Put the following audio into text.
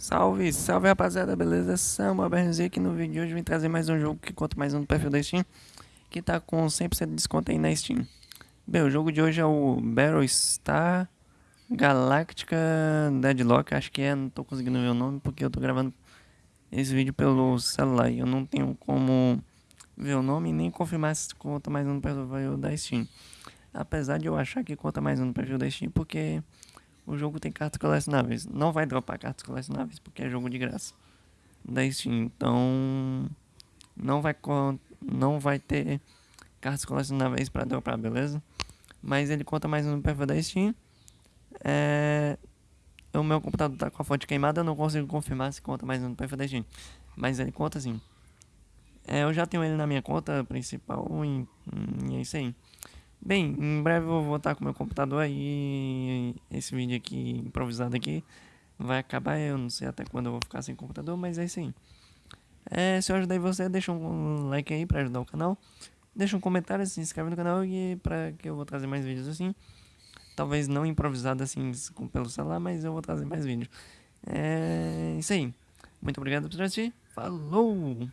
Salve, salve rapaziada, beleza? Samuel BRZ aqui no vídeo de hoje. Vim trazer mais um jogo que conta mais um no perfil da Steam Que tá com 100% de desconto aí na Steam. Bem, o jogo de hoje é o Battlestar Galactica Deadlock, acho que é, não tô conseguindo ver o nome porque eu tô gravando esse vídeo pelo celular E eu não tenho como ver o nome nem confirmar se conta mais um no perfil da Steam. Apesar de eu achar que conta mais um no perfil da Steam porque o jogo tem cartas colecionáveis. Não vai dropar cartas colecionáveis porque é jogo de graça da Steam. Então não vai não vai ter cartas colecionáveis para dropar, beleza? Mas ele conta mais no perfil da Steam. É... O meu computador tá com a fonte queimada, eu não consigo confirmar se conta mais no perfil da Steam. Mas ele conta sim. É, eu já tenho ele na minha conta principal e, e é isso aí. Bem, em breve eu vou voltar com meu computador aí. Esse vídeo aqui, improvisado aqui, vai acabar. Eu não sei até quando eu vou ficar sem computador, mas é isso aí. É, se eu ajudei você, deixa um like aí pra ajudar o canal. Deixa um comentário, se inscreve no canal e pra que eu vou trazer mais vídeos assim. Talvez não improvisado assim pelo celular, mas eu vou trazer mais vídeos. É isso aí. Muito obrigado por assistir. Falou!